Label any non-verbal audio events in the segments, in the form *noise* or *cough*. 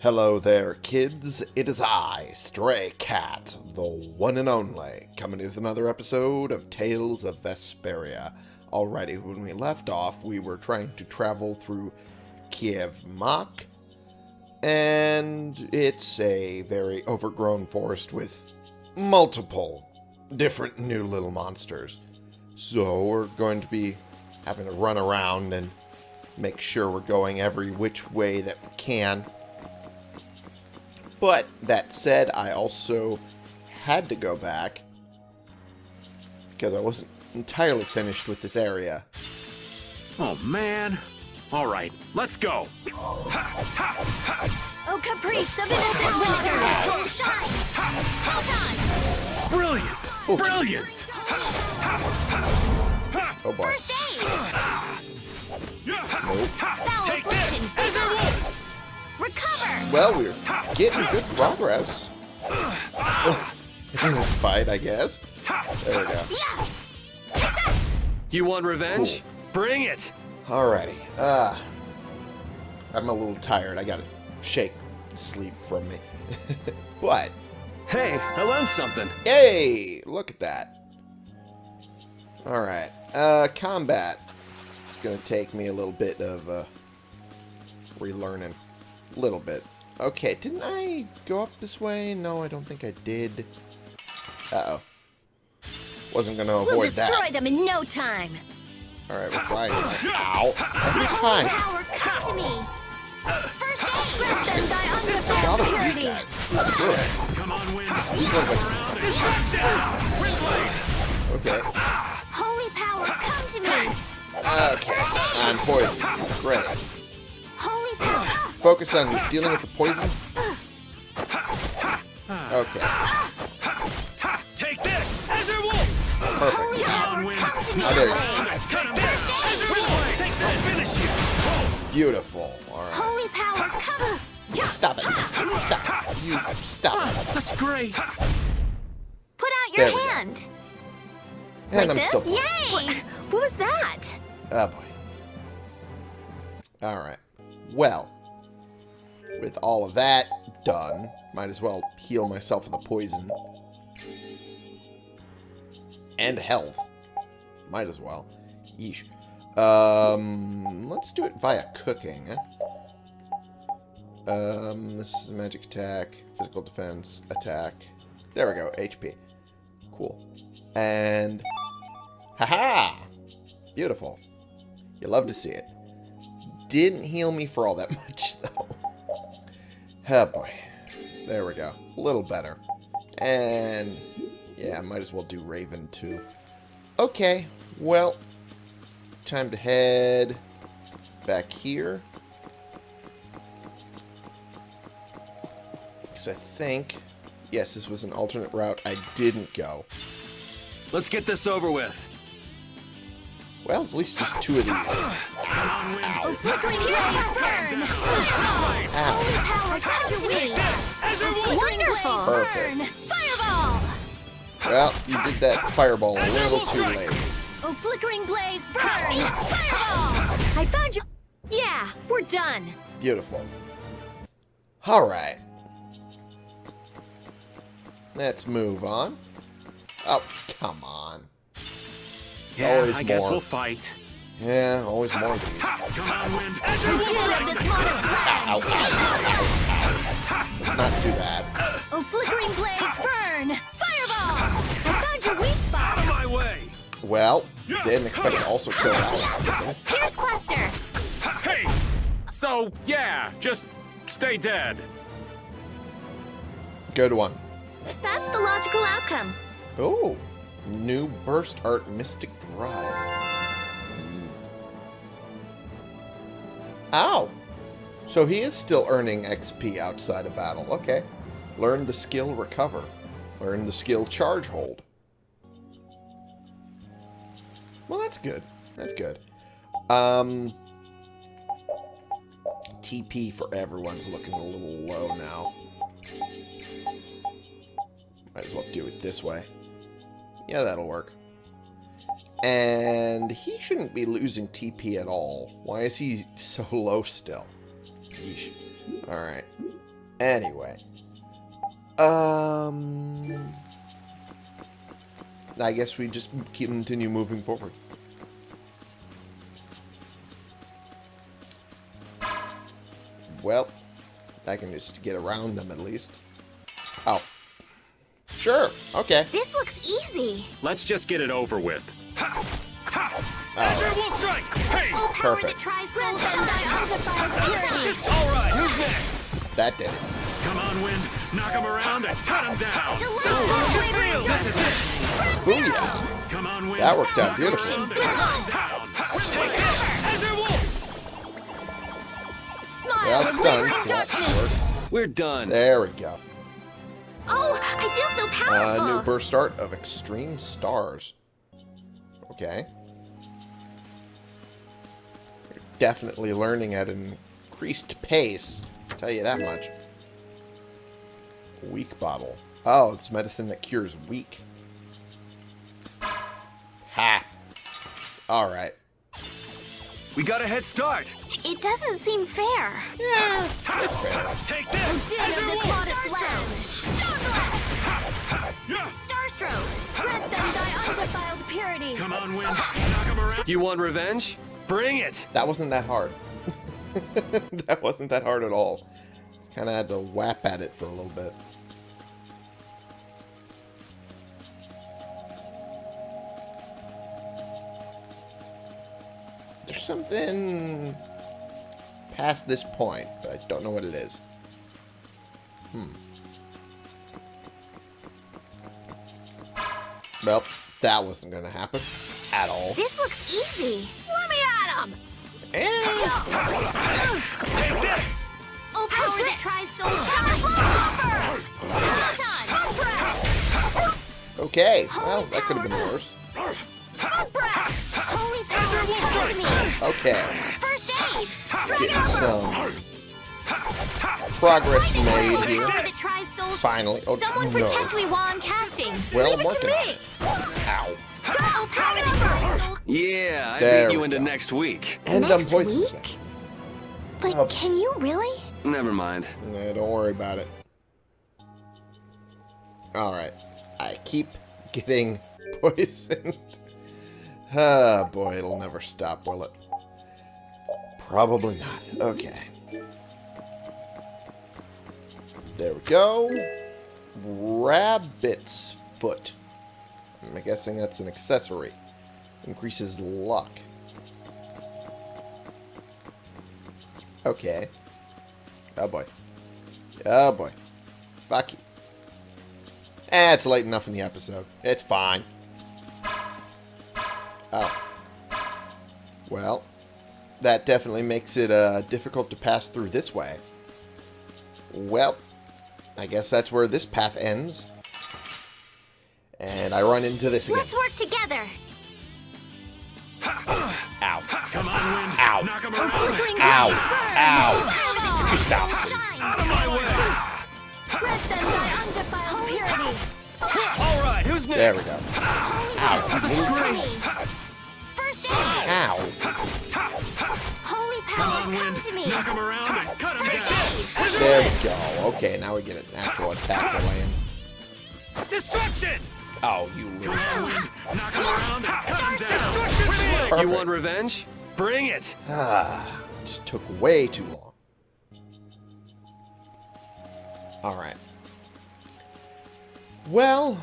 Hello there, kids. It is I, Stray Cat, the one and only, coming with another episode of Tales of Vesperia. Alrighty, when we left off, we were trying to travel through Keiv Moc, and it's a very overgrown forest with multiple different new little monsters. So we're going to be having to run around and make sure we're going every which way that we can. But that said, I also had to go back because I wasn't entirely finished with this area. Oh, man. All right, let's go. Oh, caprice of innocent waters! Soul shine! Time! Brilliant! Oh. Brilliant! Oh boy. First aid! Nope. Recover! Well, we're getting good progress *laughs* in this fight, I guess. There we go. Yeah! You want revenge? Bring it! Alrighty. Uh, I'm a little tired. I gotta shake sleep from me. *laughs* but, Hey, I learned something. Hey, Look at that. Alright. Uh, combat. It's gonna take me a little bit of, uh, relearning. A little bit. Okay, didn't I go up this way? No, I don't think I did. Uh-oh. Wasn't gonna avoid We'll avoid destroy that. them in no time! Alright, we'll *laughs* try. Ow. Every Holy time. power, come to me! First aid! Grant them by Got undefiled all these purity! guys. That's good. Come on, wind. Around Distraction! Windblade! Okay. Holy power, come to me! Okay. I'm poisoned. Great. Holy power! Focus on dealing with the poison. Okay. Take this! Azure Wolf! Perfect. Holy power, wind. come to me! How dare you. Blade. Take this! Azure Windblade! Take this! Finish you! Beautiful. Alright. Holy power, come! Stop it. Stop. You stop. Ah, such grace! Put out your we go. hand! And like I'm this? still. Yay! What, what was that? Oh boy. Alright. Well. With all of that done, might as well heal myself with the poison. And health. Might as well. Yeesh. Um, let's do it via cooking. Um, this is magic attack, physical defense, attack. There we go, HP. Cool. And... Haha! Beautiful. You love to see it. Didn't heal me for all that *laughs* much, though. Oh, boy. There we go. A little better. And, yeah, might as well do Raven, too. Okay, well, time to head back here. Because I think, yes, this was an alternate route I didn't go. Let's get this over with. Well, it's at least just two of these. Come on, wind. Oh, flickering piercing burn! Ow. Ah. Holy power, come to Take me! this! Azure Wolf! Wonderful! Perfect. Burn! Fireball! Well, you did that fireball a little too late. Oh, flickering blaze, burn! Fireball! I found you. Yeah, we're done. Beautiful. Alright. Let's move on. Oh, come on. Yeah, Always I guess we'll fight. Yeah, always more of these. Come wind. Azure Get Wolf! this modest land. Ow, ow, Let's not do that. Oh, flickering blaze, burn! Fireball! I found your weak spot. Out of spot. my way! Well, didn't expect to also kill that one. Pierce cluster. Hey! So, yeah, just stay dead. Good one. That's the logical outcome. Oh, new burst art mystic drive. Ow! So he is still earning XP outside of battle. Okay. Learn the skill recover. Learn the skill charge hold. Well, that's good. That's good. Um, TP for everyone's looking a little low now. Might as well do it this way. Yeah, that'll work. And he shouldn't be losing TP at all. Why is he so *laughs* low still? Yeesh. Alright. Anyway. Um... I guess we just keep continue moving forward. Well, I can just get around them at least. Oh. Sure, okay. This looks easy. Let's just get it over with. Azure Wolf Strike! Hey! Power that Perfect. tries soul shine undefiled. All right, who's next? that did it. Come on, Wind. Knock him around and cut him down. Delightful wavering This is it. Spread Booyah. Come on, Wind. That worked out Knock beautifully. around and cut him down. Take this, Azure Wolf! Smile. Well, it's done. so that darkness. worked. We're done. There we go. Oh, I feel so A powerful. new burst art of extreme stars. Okay. You're definitely learning at an increased pace. I'll tell you that much. Weak bottle. Oh, it's medicine that cures weak. Ha! Alright. We got a head start. It doesn't seem fair. Yeah, it's fair. Take this, City of Azure this modest land. Stone blast. Yeah. Starstroke. Grant them thy undefiled purity. Come on, Wind. Knock him around. You want revenge? Bring it. That wasn't that hard. *laughs* that wasn't that hard at all. Just kind of had to whap at it for a little bit. There's something past this point, but I don't know what it is. Hmm. Well, that wasn't going to happen at all. This looks easy. Let me at him. And Take this! Oh, power that tries soul shine. Bumper. Okay, well, that could have been worse. Breath. Holy power, come to me. Okay, First aid. getting some progress made Power here. that tries soul Finally. Oh, Someone no. protect me while I'm casting. Well, Leave I'm it to me. Ow. Oh, power that tries. Yeah, I There beat you we into go. next week. And I'm Next poisoned. week? But Oh. can you really? Never mind. Nah, don't worry about it. Alright. I keep getting *laughs* poisoned. Ah, boy, it'll never stop, will it? Probably not. Okay. There we go. Rabbit's foot. I'm guessing that's an accessory. Increases luck. Okay. Oh boy. Oh boy. Fuck you. Eh, it's late enough in the episode. It's fine. Oh. Well, that definitely makes it uh, difficult to pass through this way. Well, I guess that's where this path ends. And I run into this again. Let's work together. Ow. Come on, Wind. Ow. Knock him around. flickering Ow. rays. Ow. You stop, soul please. shine. Out of my way. Grant them thy undefiled purity. All right, who's There we next? go. Ow. First Come power, on, come to me. Knock him around and cut him down. There we go. Okay, now we get an actual attack to land. Destruction! Oh, you Come little... on, Wind. Knock him around and cut him down. Destruction. Perfect. You want revenge? Bring it. Ah, just took way too long. Alright. Well,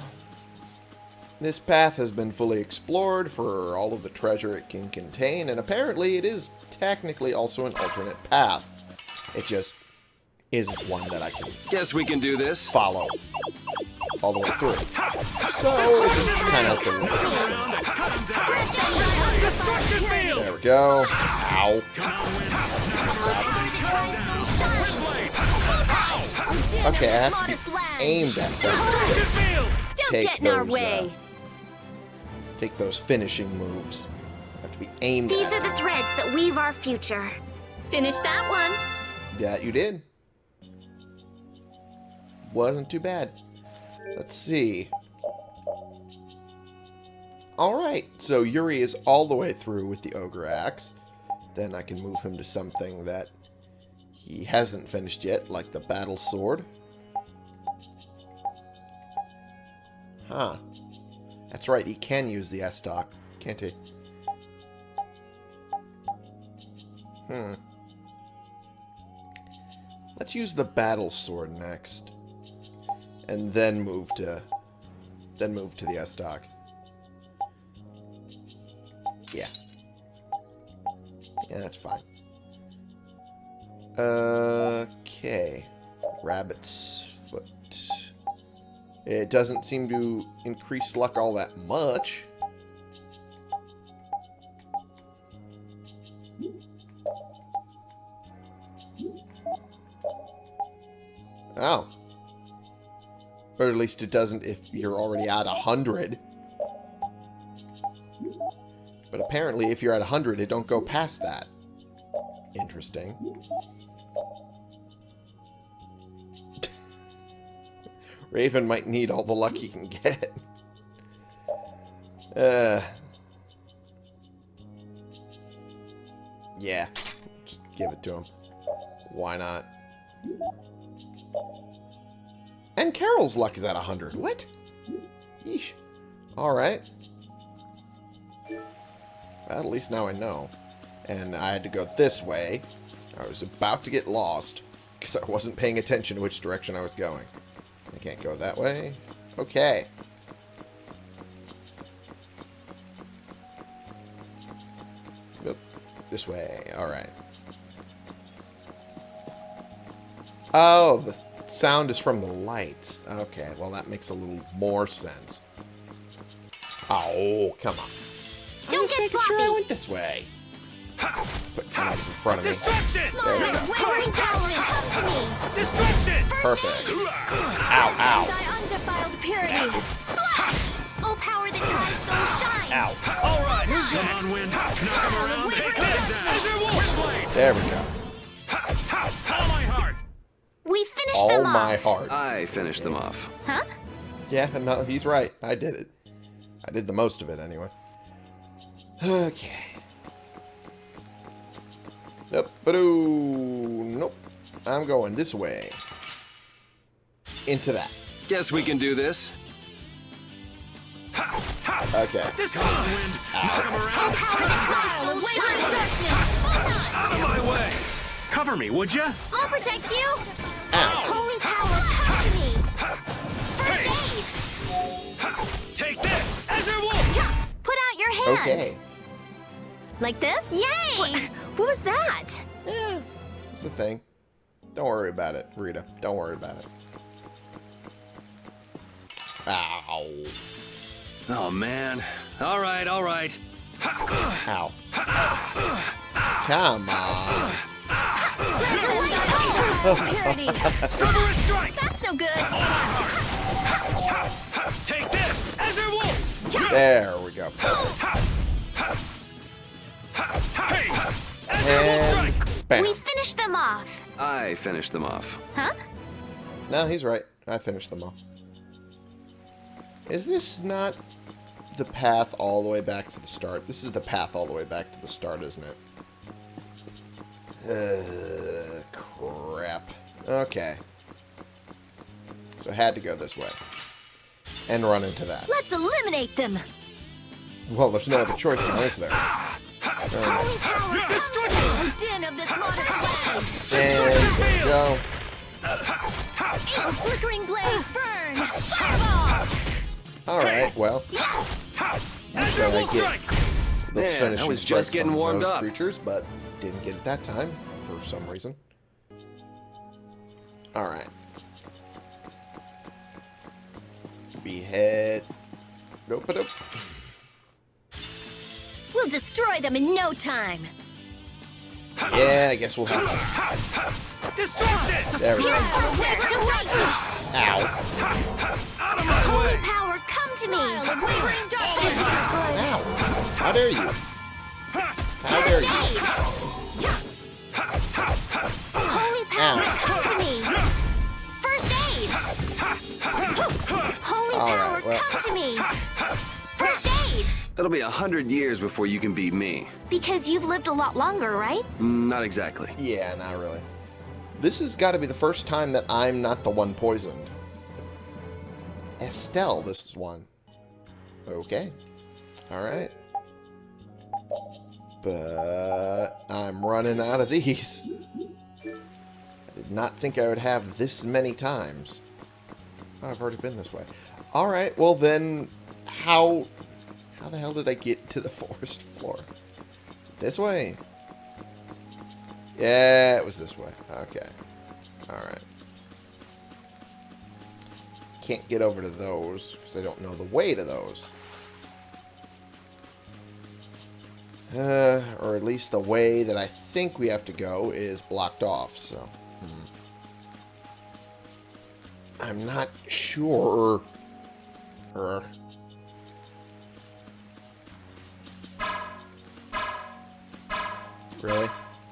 this path has been fully explored for all of the treasure it can contain, and apparently it is technically also an alternate path. It just isn't one that I can Guess we can do this. follow all the way through. So, it just kind of has to Knock work. him around and cut him down. First aid. thy undefiled purity. There we go. Ow. Come on, that tries soul shine. Blade. Okay, I have to be aimed at this. Destruction field. Don't get in our those, uh, way. Take those finishing moves. Have to be aimed These at. are the threads that weave our future. Finish that one. Yeah, you did. Wasn't too bad. Let's see. Alright, so Yuri is all the way through with the Ogre Axe. Then I can move him to something that he hasn't finished yet, like the battle sword. Huh. That's right, he can use the S-Stock, can't he? Hmm. Let's use the battle sword next. And then move to then move to the S-Stock. Yeah. Yeah, that's fine. Okay. Rabbit's foot. It doesn't seem to increase luck all that much. Oh. Or at least it doesn't if you're already at 100. But apparently if you're at 100, it don't go past that. Interesting. Raven might need all the luck he can get. *laughs* Uh, yeah, just give it to him. Why not? And Karol's luck is at 100. What? Yeesh. Alright. Well, at least now I know. And I had to go this way. I was about to get lost because I wasn't paying attention to which direction I was going. I can't go that way. Okay. Nope. This way. Alright. Oh, the sound is from the lights. Okay, well that makes a little more sense. Oh, come on. Don't get Making sure I sloppy. went this way. Put knives in front of me. Distraction! There we go. Wavering darkness, come to me. Distraction! Perfect. Ow, ow. Thy undefiled purity. Splash! Oh, power that dries souls ah. shine. Ow. All right, who's Come next? on, Wind. Knock him around. Take Wavering that darkness. down. Windblade. There we go. All my heart! We finished All them my heart. I finished them off. Huh? Yeah, *laughs* no, he's right. I did it. I did the most of it anyway. *sighs* Okay. Nope. Badoo. Nope. I'm going this way. Into that. Guess we can do this. Okay. This time! Wind. Ah. Knock him around. Power that dries souls shine. Darkness. Full time. Out of my way. Cover me, would you? I'll protect you. Ow. Holy power, come to me. First aid. Take this! Azure Wolf! Put out your hand. Okay. Like this? Yay! What, what was that? Yeah. It's a thing. Don't worry about it, Rita. Don't worry about it. Ow. Oh, man. All right, all right. Ow. Come on. Purity. Cerberus strike! That's no good. Take this! Azure Wolf! There we go. And bam. We finished them off. I finished them off. Huh? No, he's right. I finished them off. Is this not the path all the way back to the start? This is the path all the way back to the start, isn't it? Uh, crap. Okay. So I had to go this way. And run into that. Let's eliminate them. Well, there's no other choice now, is there? Din of this modest flickering blaze burn. Alright, well, Yeah. So I get the Man, I was just getting warmed those up. creatures, but didn't get it that time for some reason. Alright. Behead. Nope, nope. We'll destroy them in no time. Yeah, I guess we'll have to. Distraction! There we go. Here's our web delight. Ow. Out of my Holy way! power, come to me. Wavering darkness. Ow. How dare you? How dare First you? aid. Holy power, Ow. come to me. First aid. Holy All power, right, well- come to me. First aid. It'll be a hundred years before you can beat me. Because you've lived a lot longer, right? Mm, Not exactly. Yeah, not really. This has got to be the first time that I'm not the one poisoned. Estelle, this is one. Okay. Alright. But I'm running out of these. I did not think I would have this many times. Oh, I've already been this way. Alright, well then, how... How the hell did I get to the forest floor? This way? Yeah, it was this way. Okay. Alright. Can't get over to those, because I don't know the way to those. Uh, or at least the way that I think we have to go is blocked off, so... hmm. I'm not sure. Really?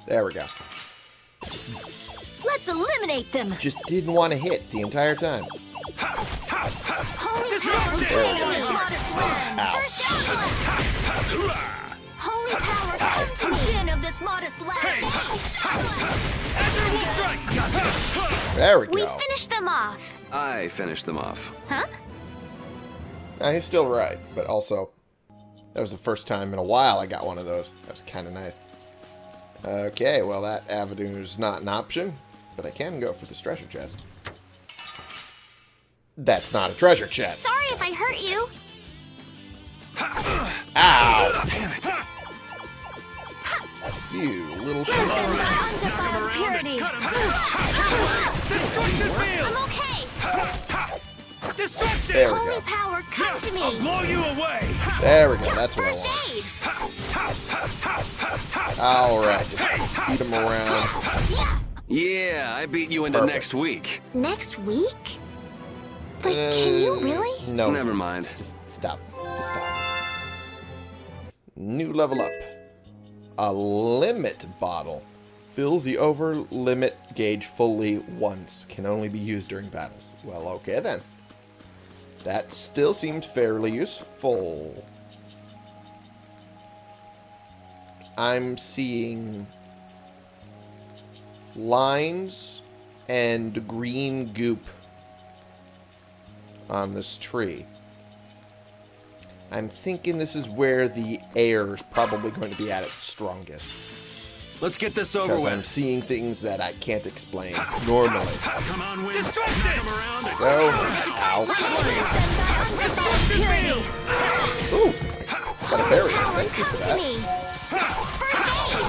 There we go. Let's eliminate them. Just didn't want to hit the entire time. Holy Destruction! power come to this modest land. Ow. First outlet. Holy power come to the din of this modest land. Azure Wolf Gotcha! There we go. We go. finished them off. I finished them off. Huh? Uh, he's still right, but also, that was the first time in a while I got one of those. That was kind of nice. Okay, well that avenue's not an option, but I can go for this treasure chest. That's not a treasure chest. Sorry if I hurt you. Ow! Damn it! You little shit. My undefiled purity. Destruction I'm okay. Destruction! There we Holy power come to me. I'll blow you away! There we go. That's what I First want. aid. Alright, just beat him around. Yeah. Yeah, I beat you into Perfect. next week. Next week? But can you really? Uh, No. Never mind. Just stop. Just stop. New level up. A limit bottle. Fills the over limit gauge fully once. Can only be used during battles. Well, okay then. That still seemed fairly useful. I'm seeing lines and green goop on this tree. I'm thinking this is where the air is probably going to be at its strongest. Let's get this over Because I'm seeing things that I can't explain normally. Come on, wind! Destruction! Come around! Go. Oh, ow. Undefiled purity. Ooh. Got a berry. Power Thank you come for to that. Me. First aid.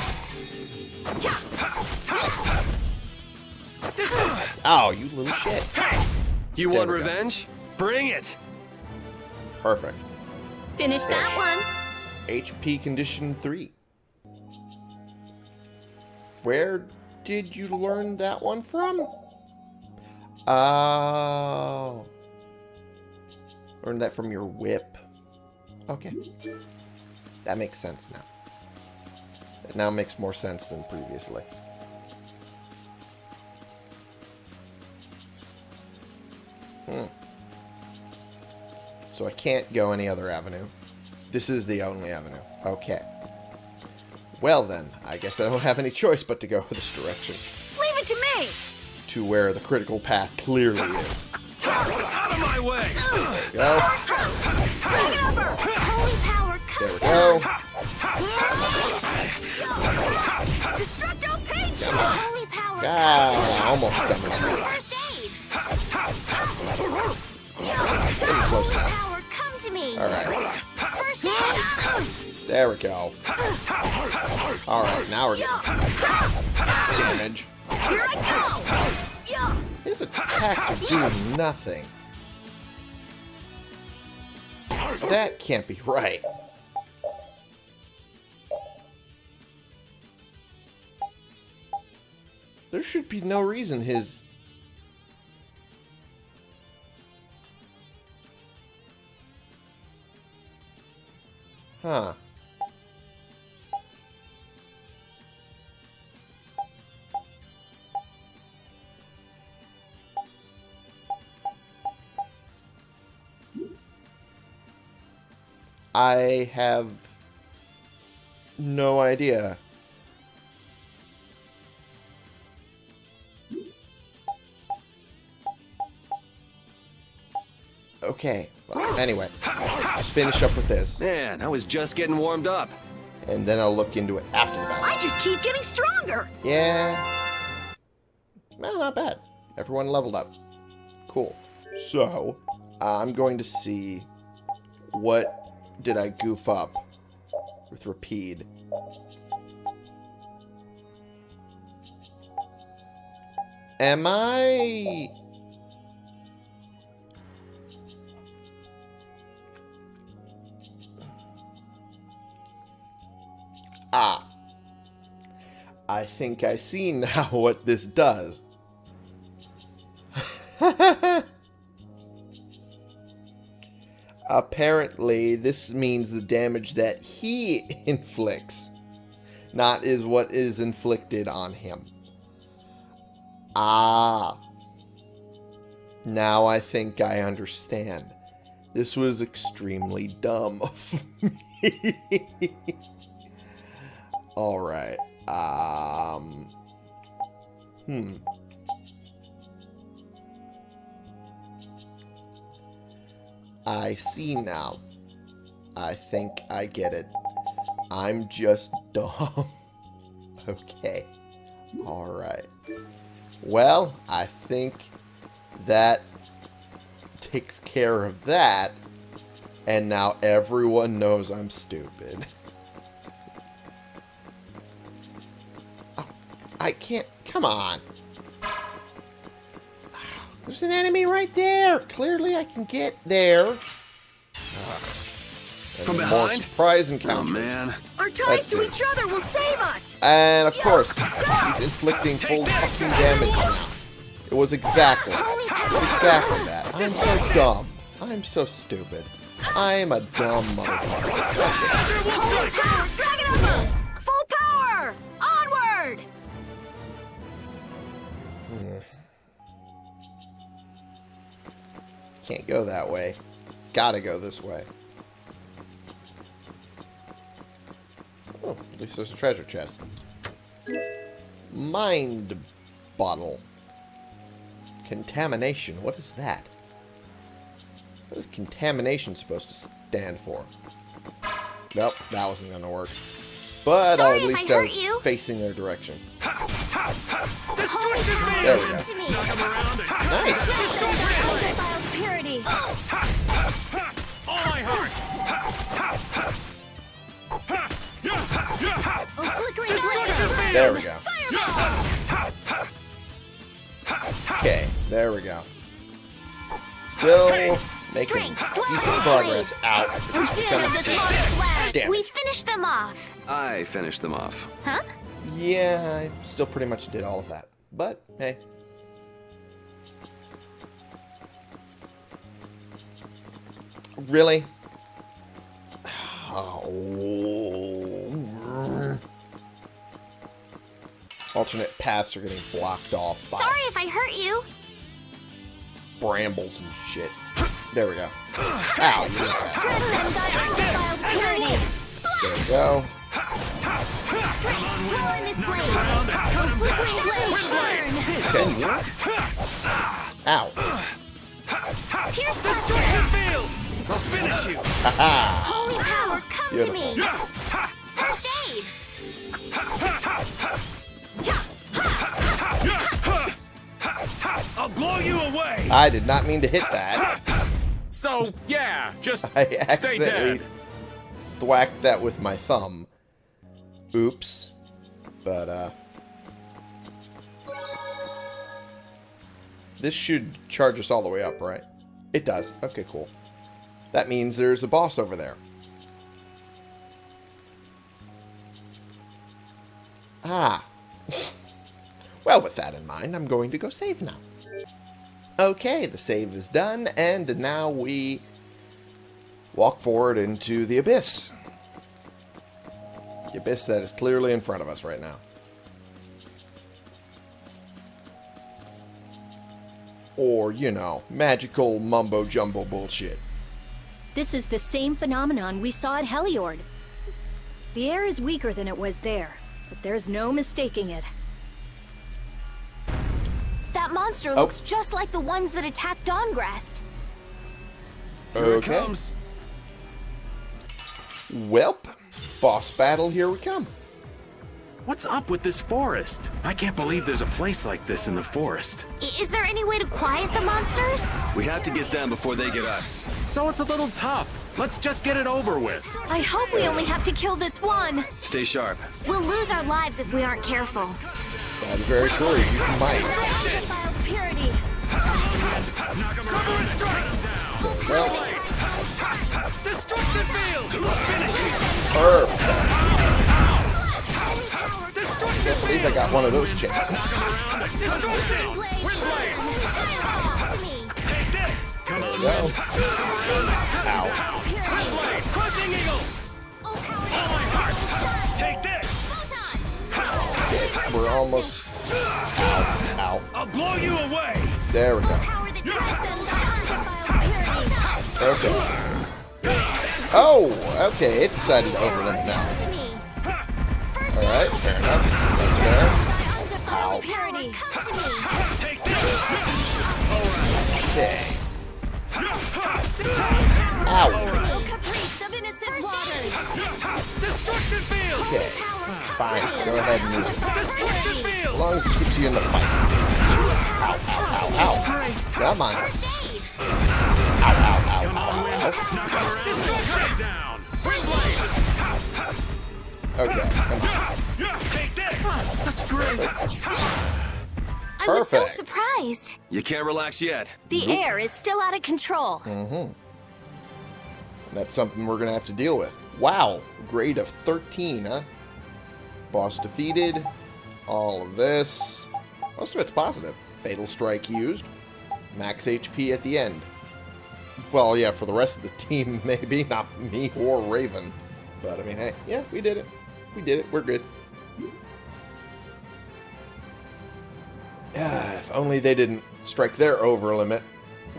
Ow, oh, you little shit. You There want we go. revenge? Bring it! Perfect. Finish that one. HP condition 3. Where did you learn that one from? Oh. Learned that from your whip. Okay. That makes sense now. It now makes more sense than previously. Hmm. So I can't go any other avenue. This is the only avenue. Okay. Well then, I guess I don't have any choice but to go this direction. Leave it to me. To where the critical path clearly *laughs* is. Out of my way! Go. Bring it over. Holy power come There we go. Holy power almost done with First aid. Holy power come to me. Alright. First aid. There we go. Alright, now we're getting damage. Here I go. His attacks are doing nothing. That can't be right. There should be no reason his... Huh. I have no idea. Okay. Well, anyway, let's finish up with this, Man, I was just getting warmed up. and then I'll look into it after the battle. I just keep getting stronger. Yeah. Well, not bad. Everyone leveled up. Cool. So, uh, I'm going to see what did I goof up with Repede. Am I... think I see *laughs* now what this does. Apparently, this means the damage that he *laughs* inflicts, not is what is inflicted on him. Ah. Now I think I understand. This was extremely dumb of *laughs* me. Alright. Um. Hmm. I see now. I think I get it. I'm just dumb. *laughs* okay. Alright. Well, I think that takes care of that. And now everyone knows I'm stupid. *laughs* I can't. Come on. There's an enemy right there. Clearly, I can get there. From And more behind? surprise Oh, encounters. man. Our ties Let's to see. each other will save us. And of course, he's inflicting full fucking damage now. It was exactly, it was exactly that. I'm so dumb. I'm so stupid. I'm a dumb motherfucker. Holy power, Dragon Full power! Can't go that way. Gotta go this way. Oh, at least there's a treasure chest. Mind bottle. Contamination. What is that? What is contamination supposed to stand for? Nope, that wasn't gonna work. But Sorry at least I I, was you. facing their direction. Holy power, There we come go. to me. Nice. Undefiled purity. All my heart! Oh. There we go. Okay, there we go. Still making Strength, dwell decent progress out. We're doomed this monster's lab. Damn We finished them off. I finished them off. Huh? Yeah, I still pretty much did all of that. But, hey. Really? Oh. *sighs* Alternate paths are getting blocked off by Sorry if I hurt you. brambles and shit. There we go. Ow. you little bastard. Adrenaline got undefiled purity. There we go. Strength, dwell in this blade. Flickering blades burn. Okay. Ow. Pierce the sword. Field! I'll finish you! *laughs* Holy power, come to me. Beautiful. First aid. I'll blow you away! I did not mean to hit that. So, yeah, just *laughs* I stay accidentally dead. thwacked that with my thumb. Oops. But, uh... This should charge us all the way up, right? It does. Okay, cool. That means there's a boss over there. Ah. *laughs* well, with that in mind, I'm going to go save now. Okay, the save is done, and now we walk forward into the abyss. The abyss that is clearly in front of us right now. Or, you know, magical mumbo jumbo bullshit. This is the same phenomenon we saw at Heliord. The air is weaker than it was there, but there's no mistaking it. That monster oh. looks just like the ones that attacked Dahngrest. Here Okay. it comes. Welp. Boss battle, here we come. What's up with this forest? I can't believe there's a place like this in the forest. Is there any way to quiet the monsters? We have to get them before they get us. So it's a little tough. Let's just get it over with. I hope we only have to kill this one. Stay sharp. We'll lose our lives if we aren't careful. That is very true. You might. Undefiled purity. Well, Destruction field! Finish you! perfect. Destruction I got one of those chances. Destruction! Blaze, Windblade! fireball to me. Take this! There we go. Ow. Windblade! Crushing eagle! Power Take this! Photon. We're almost... Ow. Ow. I'll blow you away! There we go. Power that transcends undefiled purity. Okay. Oh, okay. It decided to overlimit now. To me. First Alright, fair enough. That's fair. Undefiled purity. Come to me. Take this! Okay. Ow. No caprice of innocent waters. Destruction field! Okay. Fine. Go ahead and use it. As long as it keeps you in the fight. Ow, ow, ow, ow. Come on. Ow, ow, ow, ow, ow. Destruction! Down. Windblade! Okay. I'm- Take this! Such grace. I was so surprised. You can't relax yet. The air is still out of control. Mhm. That's something we're going to have to deal with. Wow. Grade of 13, huh? Boss defeated. All of this. Most of it's positive. Fatal Strike used. Max HP at the end. Well, yeah, for the rest of the *laughs* team, maybe. Not me or Raven. But, I mean, hey, yeah, we did it. We did it. We're good. Ah, if only they didn't strike their over limit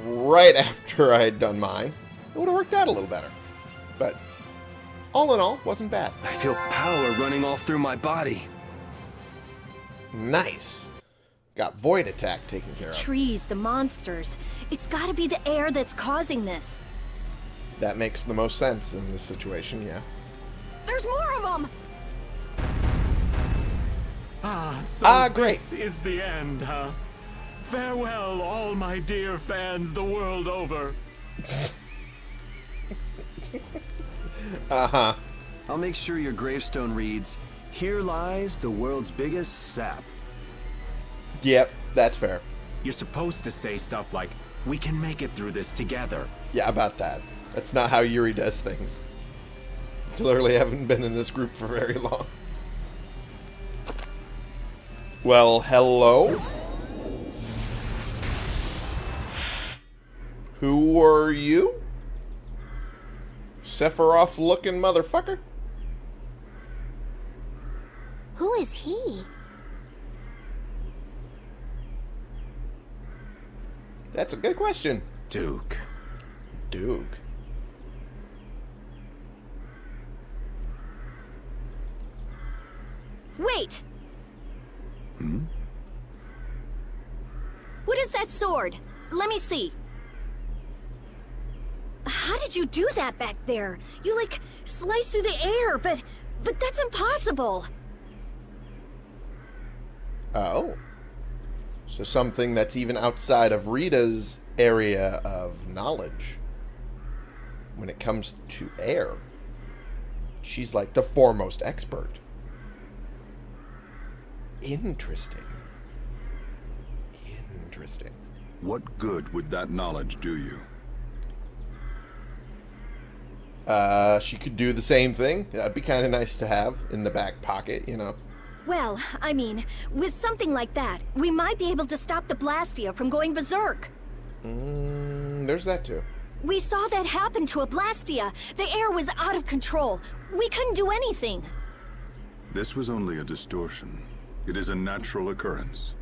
right *laughs* after I had done mine. It would have worked out a little better. But all in all, wasn't bad. I feel power running all through my body. Nice. Got Void Attack taken care of. Trees, the monsters. It's gotta be the air that's causing this. That makes the most sense in this situation, yeah. There's more of them! Ah, so Ah, great. this is the end, huh? Farewell, all my dear fans the world over. *laughs* Uh-huh. I'll make sure your gravestone reads, Here lies the world's biggest sap. Yep, that's fair. You're supposed to say stuff like, we can make it through this together. Yeah, about that. That's not how Yuri does things. *laughs* Clearly haven't been in this group for very long. Well, hello? Who are you? Sephiroth looking motherfucker? Who is he? That's a good question. Duke. Duke. Wait! Hmm? What is that sword? Let me see. How did you do that back there? You, like, sliced through the air, but... But that's impossible! Oh. So something that's even outside of Rita's area of knowledge. When it comes to air, she's like the foremost expert. Interesting. Interesting. What good would that knowledge do you? Uh, she could do the same thing. That'd be kind of nice to have in the back pocket, you know. Well, I mean, with something like that, we might be able to stop the Blastia from going berserk. Mm, there's that too. We saw that happen to a Blastia. The air was out of control. We couldn't do anything. This was only a distortion. It is a natural occurrence.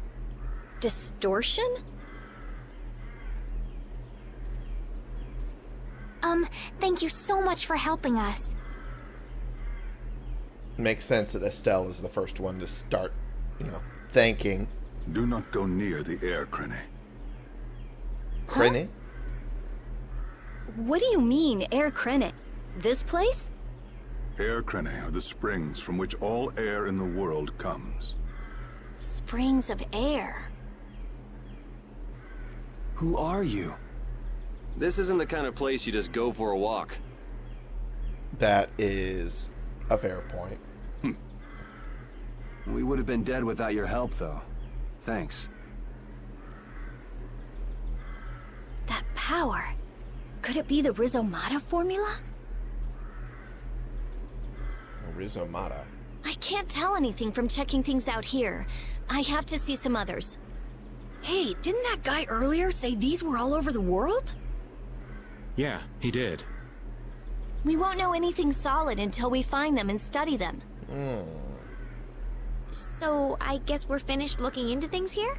Distortion? Um, thank you so much for helping us. Makes sense that Estelle is the first one to start, you know, thanking Do not go near the air, Krene. Krene. What do you mean, Air Krene? This place? Air Krene are the springs from which all air in the world comes. Springs of air. Who are you? This isn't the kind of place you just go for a walk. That is a fair point. Hmm. We would have been dead without your help, though. Thanks. That power. Could it be the Rizomata formula? Rizomata. I can't tell anything from checking things out here. I have to see some others. Hey, didn't that guy earlier say these were all over the world? Yeah, he did. We won't know anything solid until we find them and study them. So, I guess we're finished looking into things here?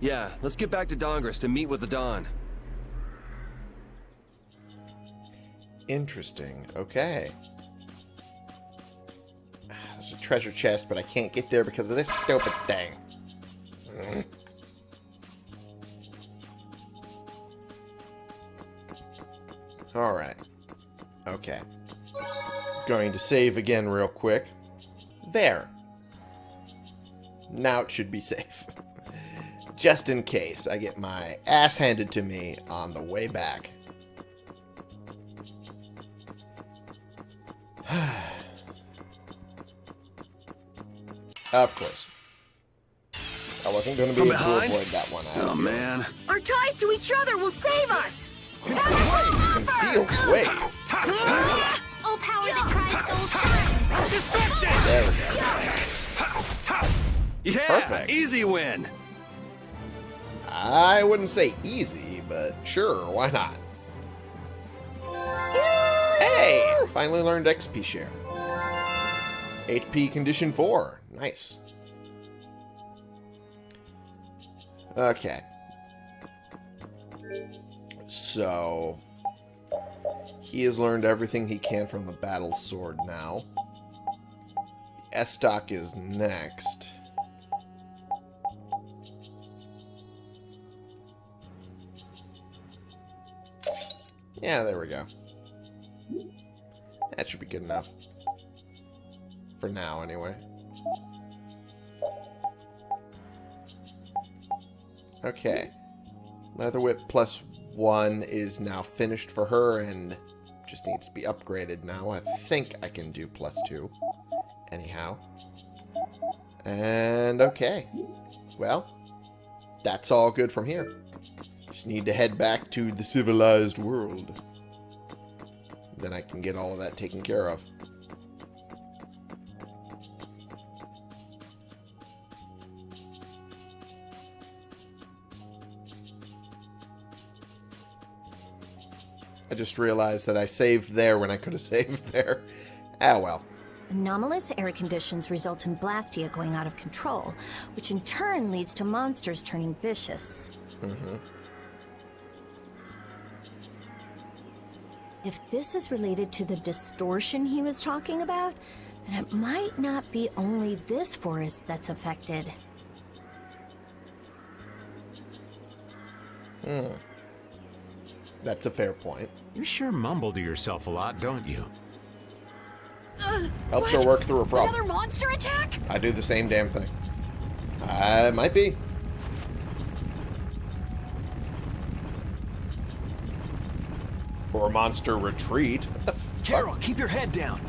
Yeah, let's get back to Dahngrest to meet with the Don. Interesting. Okay. There's a treasure chest, but I can't get there because of this stupid thing. Mm. Alright. Okay. Going to save again real quick. There. Now it should be *laughs* safe. Just in case I get my ass handed to me on the way back. *sighs* Of course. I wasn't going to be From able to behind? avoid that one. I Oh, man. Our ties to each other will save us! Concealed. Wait. Oh, power that tries soul shine! Destruction! There we go. Yeah, Perfect. easy win. I wouldn't say easy, but sure, why not? Hey! Finally learned XP share. HP condition 4. Nice. Okay. So... He has learned everything he can from the battle sword now. Estoc is next. Yeah, there we go. That should be good enough. For now, anyway. Okay. Leather Whip plus one is now finished for her and just needs to be upgraded now. I think I can do plus two. Anyhow. And okay. Well, that's all good from here. Just need to head back to the civilized world. Then I can get all of that taken care of. I just realized that I saved there when I could have saved *laughs* there. Ah, well. Anomalous air conditions result in Blastia going out of control, which in turn leads to monsters turning vicious. If this is related to the distortion he was talking about, then it might not be only this forest that's affected. That's a fair point. You sure mumble to yourself a lot, don't you? Helps her work through a problem. Another monster attack? I do the same damn thing. Uh, it might be. Or monster retreat. What the fuck? Karol, keep your head down.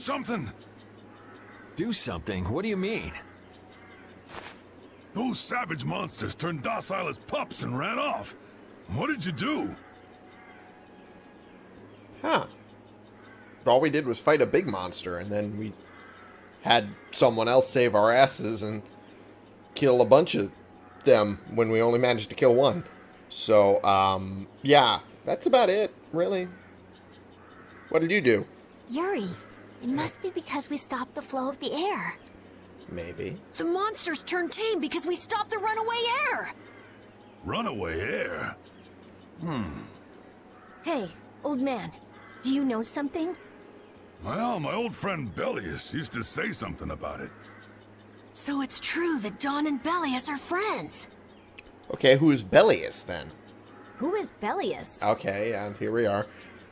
Something? Do something? What do you mean? Those savage monsters turned docile as pups and ran off. What did you do? Huh. All we did was fight a big monster, and then we had someone else save our asses and kill a bunch of them when we only managed to kill one. So, um, yeah, that's about it, really. What did you do? Yuri, it must be because we stopped the flow of the air. Maybe. The monsters turned tame because we stopped the runaway air! Runaway air? Hmm. Hey, old man, do you know something? Well, my old friend Belius used to say something about it. So it's true that Don and Belius are friends. Okay, who is Belius then? Who is Belius? Okay, and here we are.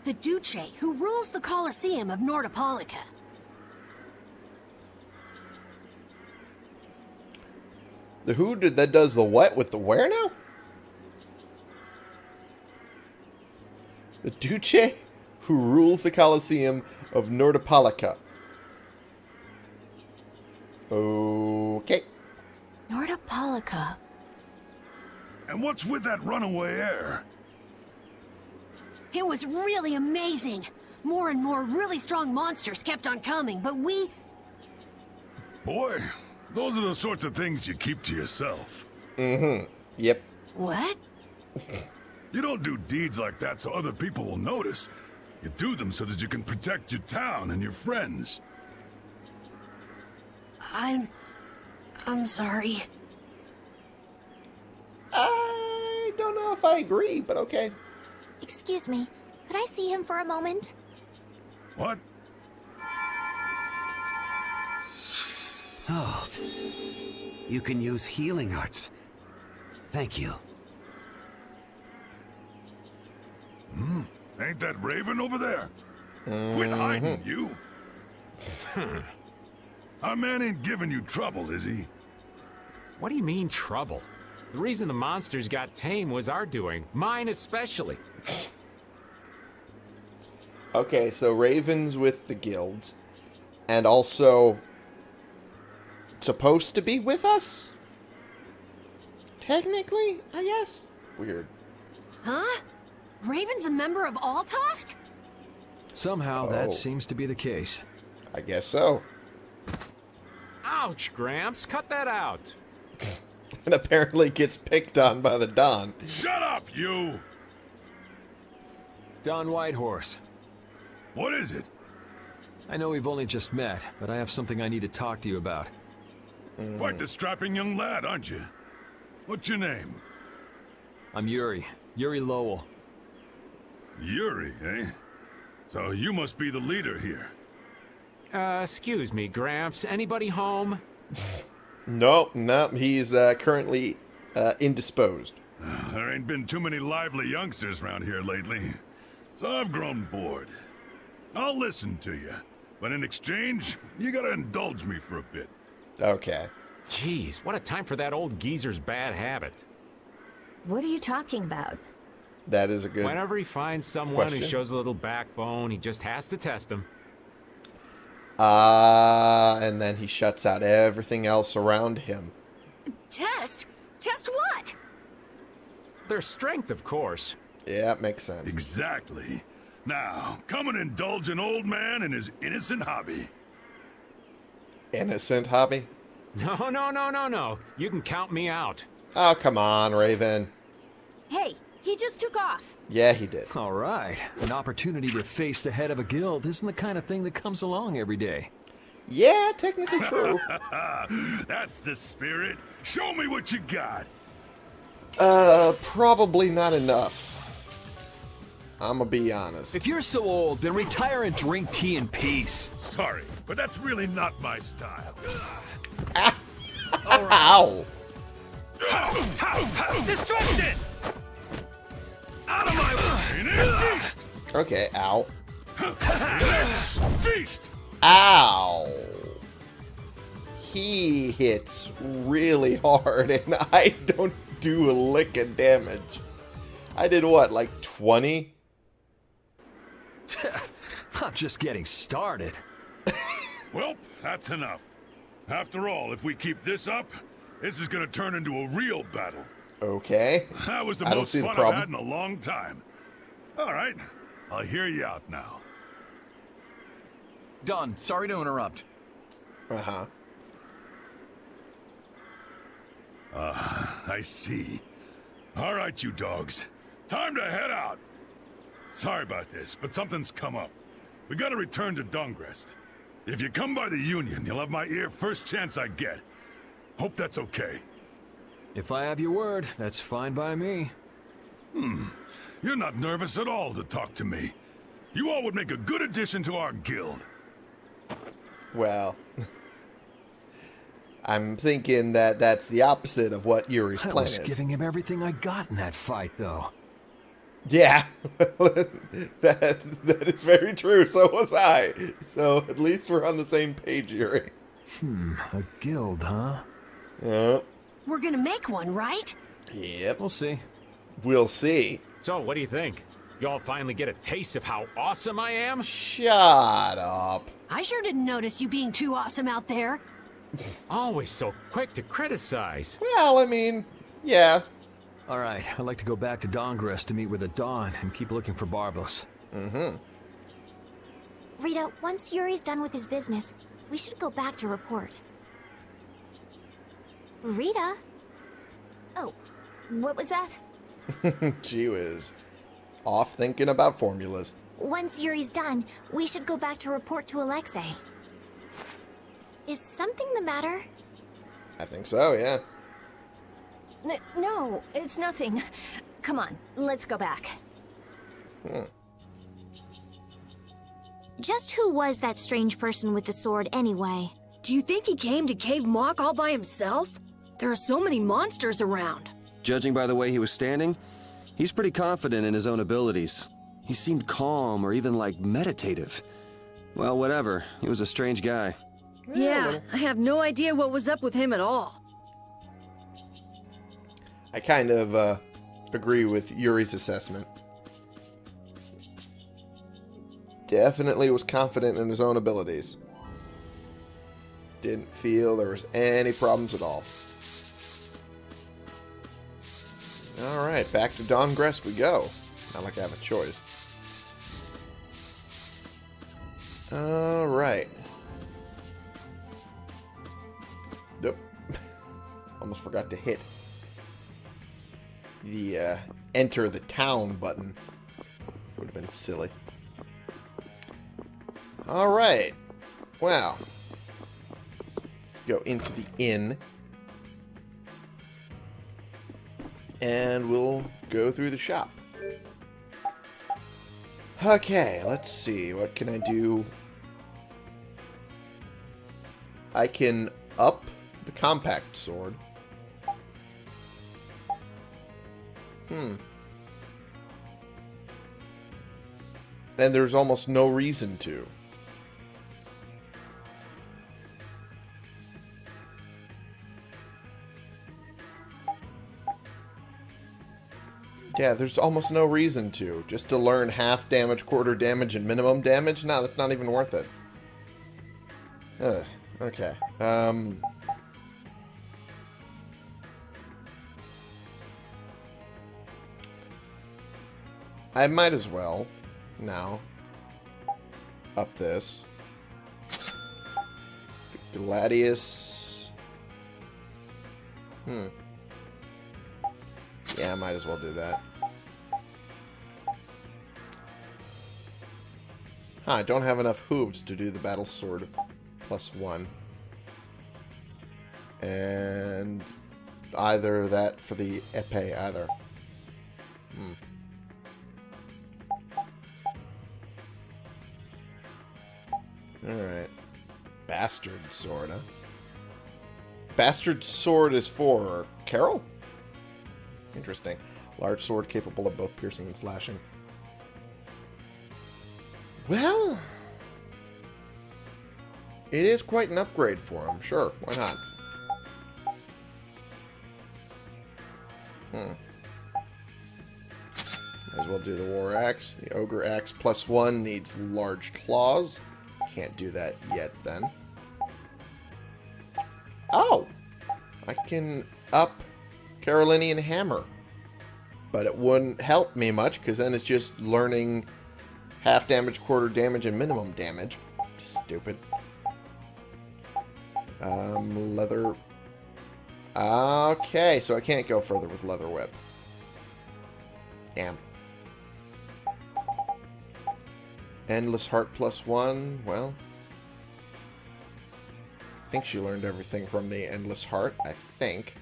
The Duce, who rules the Colosseum of Nordopolica. The who did that does the what with the where now? The Duce who rules the Colosseum of Nordopolica. Okay. Nordopolica. And what's with that runaway air? It was really amazing. More and more really strong monsters kept on coming, but we... Boy, those are the sorts of things you keep to yourself. Mm-hmm. Yep. What? You don't do deeds like that so other people will notice. You do them so that you can protect your town and your friends. I'm... I'm sorry. I don't know if I agree, but okay. Excuse me, could I see him for a moment? What? Oh. You can use healing arts. Thank you. Hmm. Ain't that Raven over there? Quit hiding, you. *laughs* Our man ain't giving you trouble, is he? What do you mean, trouble? The reason the monsters got tame was our doing. Mine especially. Okay, so Raven's with the guild. And also supposed to be with us? Technically, I guess. Weird. Huh? Raven's a member of Altosk? Somehow Oh. that seems to be the case. I guess so. Ouch, Gramps, cut that out. *laughs* And apparently gets picked on by the Don. Shut up, you! Don Whitehorse. What is it? I know we've only just met, but I have something I need to talk to you about. Quite the strapping young lad, aren't you? What's your name? I'm Yuri. Yuri Lowell. Yuri, eh? So you must be the leader here. Uh, excuse me, Gramps. Anybody home? *laughs* Nope, nope. He's uh, currently uh, indisposed. *sighs* There ain't been too many lively youngsters around here lately, so I've grown bored. I'll listen to you, but in exchange, you gotta indulge me for a bit. Okay. Jeez, what a time for that old geezer's bad habit. What are you talking about? That is a good. Whenever he finds someone who shows a little backbone, he just has to test them. Uh, and then he shuts out everything else around him. Test? Test what? Their strength, of course. Yeah, it makes sense. Exactly. Now, come and indulge an old man in his innocent hobby. Innocent hobby? No, no, no, no, no. You can count me out. Oh, come on, Raven. Hey, he just took off. Yeah, he did. All right. An opportunity to face the head of a guild isn't the kind of thing that comes along every day. Yeah, technically true. *laughs* That's the spirit. Show me what you got. uh, probably not enough. I'm gonna be honest. If you're so old, then retire and drink tea in peace. Sorry, but that's really not my style. *laughs* Ow! Destruction! Out of my way! Feast! Okay, ow. Feast! Ow! He hits really hard, and *laughs* I don't do a lick of damage. I did what, like 20? *laughs* I'm just getting started. *laughs* Well, that's enough. After all, if we keep this up, this is gonna turn into a real battle. Okay. That was the I most see the fun I've had in a long time. All right, I'll hear you out now. Don, sorry to interrupt. Uh huh. Ah, I see. All right, you dogs. Time to head out. Sorry about this, but something's come up. We gotta return to Dahngrest. If you come by the Union, you'll have my ear first chance I get. Hope that's okay. If I have your word, that's fine by me. Hmm. You're not nervous at all to talk to me. You all would make a good addition to our guild. Well, *laughs* I'm thinking that that's the opposite of what Yuri's plan is. I plan was is. giving him everything I got in that fight, though. Yeah, *laughs* that that is very true. So was I. So at least we're on the same page, Yuri. Hmm, a guild, huh? Yep. We're gonna make one, right? Yep. We'll see. We'll see. So, what do you think? Y'all finally get a taste of how awesome I am? Shut up. I sure didn't notice you being too awesome out there. Always so quick to criticize. Well, I mean, yeah. All right, I'd like to go back to Dahngrest to meet with the Don and keep looking for Barbos. Mm-hmm. Rita, once Yuri's done with his business, we should go back to report. Rita? Oh, what was that? *laughs* she was off thinking about formulas. Once Yuri's done, we should go back to report to Alexei. Is something the matter? I think so, yeah. N- no, it's nothing. Come on, let's go back. Just who was that strange person with the sword anyway? Do you think he came to Keiv Moc all by himself? There are so many monsters around. Judging by the way he was standing, he's pretty confident in his own abilities. He seemed calm or even like meditative. Well, whatever. He was a strange guy. Yeah, I have no idea what was up with him at all. I kind of uh, agree with Yuri's assessment. Definitely was confident in his own abilities. Didn't feel there was any problems at all. Alright, back to Dahngrest we go. Not like I have a choice. Alright. Nope. *laughs* Almost forgot to hit the uh, enter the town button. Would have been silly. Alright. Wow. Let's go into the inn. And we'll go through the shop. Okay, let's see. What can I do? I can up the compact sword. Hmm. And there's almost no reason to. Yeah, there's almost no reason to. Just to learn half damage, quarter damage, and minimum damage? No, that's not even worth it. Ugh, okay. Um... I might as well now up this. The Gladius. Hmm. Yeah, I might as well do that. Huh, I don't have enough hooves to do the battle sword plus one. And either that for the epee either. Hmm. Alright. Bastard sword, huh? Bastard sword is for Karol? Interesting. Large sword capable of both piercing and slashing. Well... It is quite an upgrade for him. Sure, why not? Hmm. Might as well do the War Axe. The Ogre Axe plus one needs large claws. Can't do that yet, then. Oh! I can up Carolinian Hammer. But it wouldn't help me much, because then it's just learning half damage, quarter damage, and minimum damage. Stupid. Um, leather... Okay, so I can't go further with Leather Whip. Damn. Endless Heart plus one. Well, I think she learned everything from the Endless Heart. I think.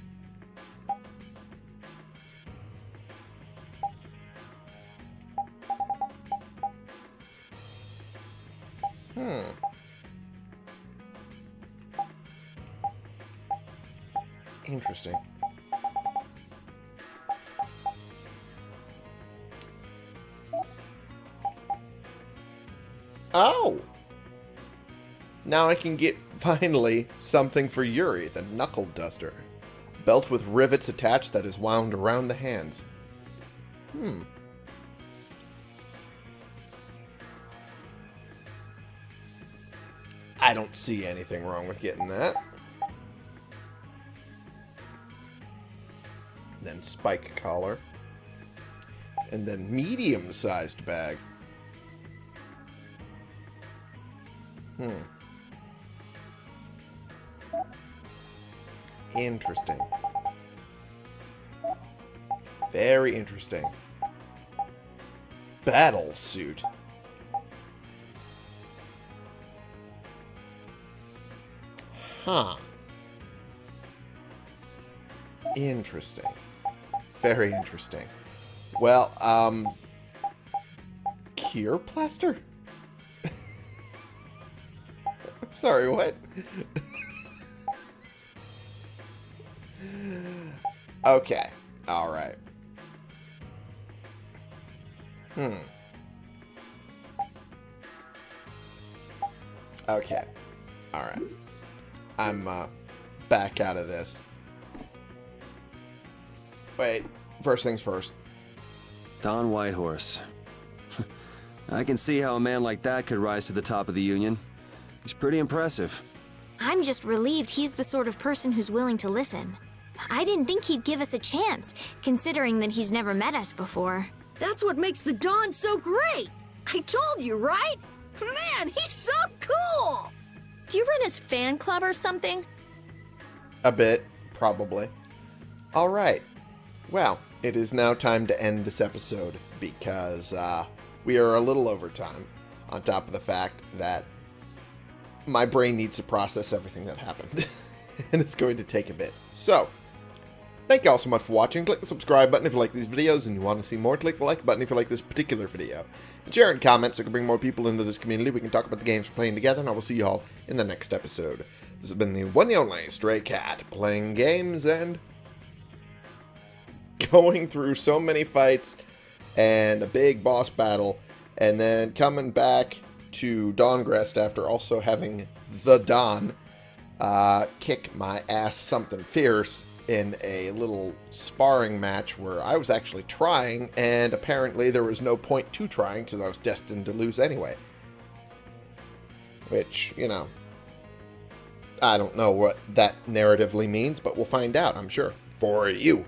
Oh! Now I can get, *laughs* finally, something for Yuri, the Knuckle Duster. Belt with rivets attached that is wound around the hands. Hmm. I don't see anything wrong with getting that. Then spike collar. And then medium-sized bag. Hmm. Interesting. Very interesting. Battle suit. Huh. Interesting. Very interesting. Well, um... Cure plaster? Sorry, what? okay. Alright. Hmm. Okay. Alright. I'm, uh, back out of this. Wait. First things first. Don Whitehorse. *laughs* I can see how a man like that could rise to the top of the Union. He's pretty impressive. I'm just relieved he's the sort of person who's willing to listen. I didn't think he'd give us a chance, considering that he's never met us before. That's what makes the Don so great! I told you, right? Man, he's so cool! Do you run his fan club or something? A bit, probably. Alright. Well, it is now time to end this episode because uh, we are a little over time, on top of the fact that my brain needs to process everything that happened. *laughs* and it's going to take a bit. So, thank you all so much for watching. Click the subscribe button if you like these videos and you want to see more. Click the like button if you like this particular video. And share and comment so we can bring more people into this community. We can talk about the games we're playing together, and I will see you all in the next episode. This has been the one and only Stray Cat, playing games and *laughs* going through so many fights and a big boss battle, and then coming back to Dahngrest after also having the Don uh, kick my ass something fierce in a little sparring match where I was actually trying, and apparently there was no point to trying because I was destined to lose anyway. Which, you know, I don't know what that narratively means, but we'll find out, I'm sure, for you.